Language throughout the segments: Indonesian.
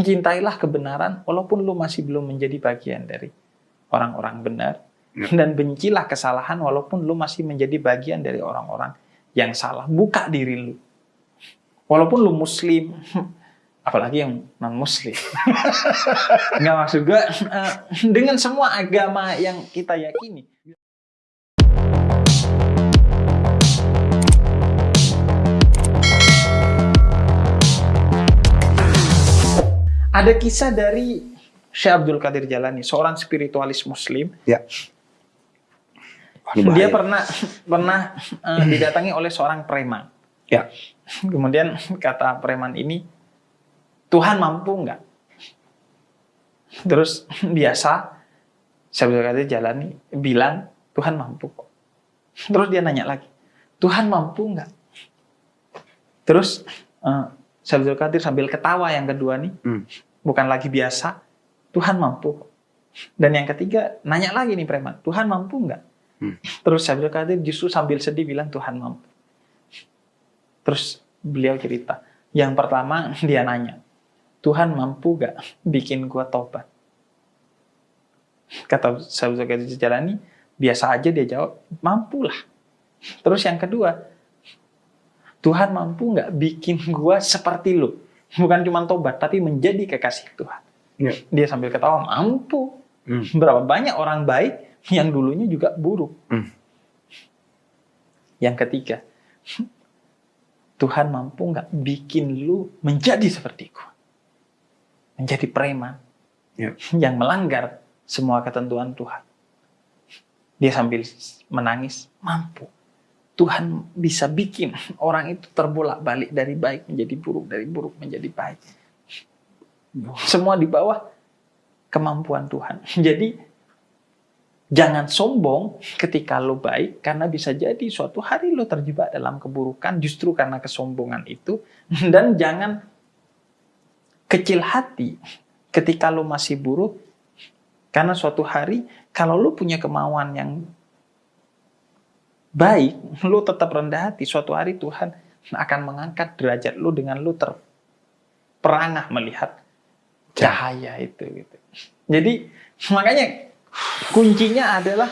Cintailah kebenaran walaupun lu masih belum menjadi bagian dari orang-orang benar. Ya. Dan bencilah kesalahan walaupun lu masih menjadi bagian dari orang-orang yang salah. Buka diri lu. Walaupun lu muslim, apalagi yang non muslim. Nggak maksud gue, eh, dengan semua agama yang kita yakini. Ada kisah dari Syekh Abdul Qadir Jalani, seorang spiritualis muslim. Ya. Ini Dia bahaya. pernah pernah eh, didatangi oleh seorang preman. Ya. Kemudian kata preman ini, Tuhan mampu nggak? Terus biasa Syekh Abdul Qadir Jalani bilang, Tuhan mampu kok. Terus dia nanya lagi, Tuhan mampu nggak? Terus eh, Syekh Abdul Qadir sambil ketawa yang kedua nih, Hmm. bukan lagi biasa, Tuhan mampu. Dan yang ketiga, nanya lagi nih preman, Tuhan mampu nggak? Hmm. Terus Syekh Abdul Qadir justru sambil sedih bilang Tuhan mampu. Terus beliau cerita, yang pertama dia nanya, Tuhan mampu gak bikin gua tobat? Kata Syekh Abdul Qadir Jalani, biasa aja dia jawab, mampulah. Terus yang kedua, Tuhan mampu nggak bikin gua seperti lu? Bukan cuma tobat, tapi menjadi kekasih Tuhan. Ya. Dia sambil ketawa, mampu. Hmm. Berapa banyak orang baik yang dulunya juga buruk. Hmm. Yang ketiga, Tuhan mampu nggak bikin lu menjadi seperti gua? Menjadi preman Ya. yang melanggar semua ketentuan Tuhan. Dia sambil menangis, mampu. Tuhan bisa bikin orang itu terbolak-balik dari baik menjadi buruk, dari buruk menjadi baik. Semua di bawah kemampuan Tuhan. Jadi jangan sombong ketika lo baik karena bisa jadi suatu hari lo terjebak dalam keburukan justru karena kesombongan itu dan jangan kecil hati ketika lo masih buruk karena suatu hari kalau lo punya kemauan yang baik, lo tetap rendah hati. Suatu hari Tuhan akan mengangkat derajat lo dengan lo terperangah melihat cahaya itu. Gitu. Jadi makanya kuncinya adalah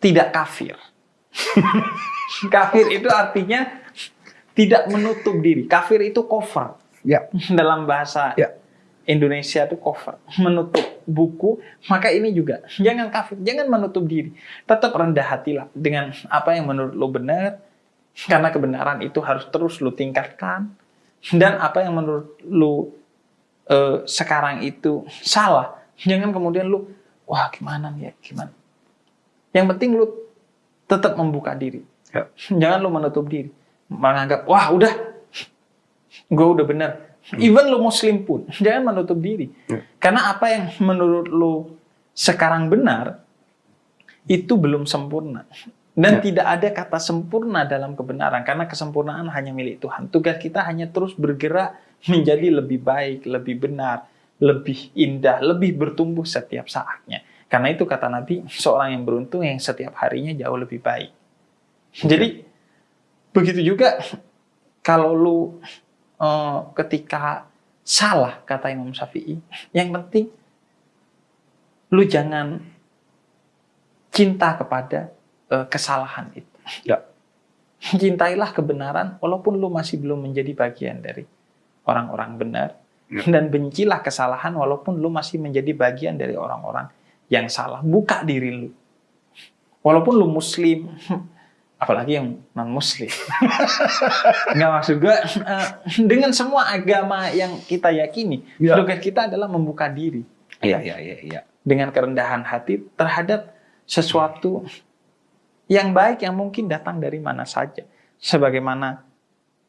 tidak kafir. kafir itu artinya tidak menutup diri. Kafir itu cover Ya. dalam bahasa Ya. Indonesia itu cover, menutup buku, maka ini juga jangan kafir, jangan menutup diri. Tetap rendah hatilah dengan apa yang menurut lo benar, karena kebenaran itu harus terus lo tingkatkan. Dan apa yang menurut lo eh, sekarang itu salah, jangan kemudian lo, wah gimana nih ya, gimana. Yang penting lo tetap membuka diri. Ya. Jangan lo menutup diri. Menganggap, wah udah, gue udah benar. Even lo muslim pun, jangan menutup diri. Ya. Karena apa yang menurut lo sekarang benar, itu belum sempurna. Dan Ya. tidak ada kata sempurna dalam kebenaran, karena kesempurnaan hanya milik Tuhan. Tugas kita hanya terus bergerak menjadi lebih baik, lebih benar, lebih indah, lebih bertumbuh setiap saatnya. Karena itu kata Nabi, seorang yang beruntung yang setiap harinya jauh lebih baik. Jadi, begitu juga kalau lu eh, ketika salah kata Imam Syafi'i, yang penting lu jangan cinta kepada eh, kesalahan itu. Ya. Cintailah kebenaran walaupun lu masih belum menjadi bagian dari orang-orang benar Ya. dan bencilah kesalahan walaupun lu masih menjadi bagian dari orang-orang yang salah. Buka diri lu. Walaupun lu muslim, apalagi yang non muslim. Nggak maksud gue, eh, dengan semua agama yang kita yakini, Ya. tugas kita adalah membuka diri Iya, iya, iya, iya. dengan kerendahan hati terhadap sesuatu yang baik yang mungkin datang dari mana saja. Sebagaimana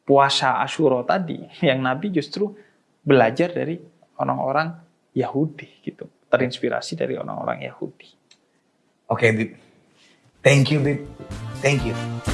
puasa Ashura tadi, yang Nabi justru belajar dari orang-orang Yahudi gitu, terinspirasi dari orang-orang Yahudi. Oke, Bib. Thank you, Bib. Thank you.